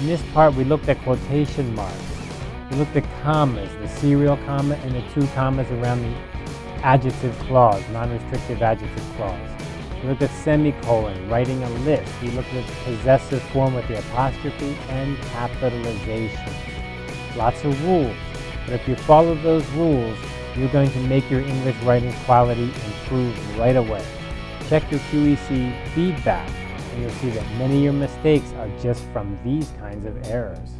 In this part, we looked at quotation marks. We looked at commas, the serial comma and the two commas around the adjective clause, non-restrictive adjective clause. We looked at semicolon, writing a list. We looked at possessive form with the apostrophe and capitalization. Lots of rules. But if you follow those rules, you're going to make your English writing quality improve right away. Check your QEC feedback and you'll see that many of your mistakes are just from these kinds of errors.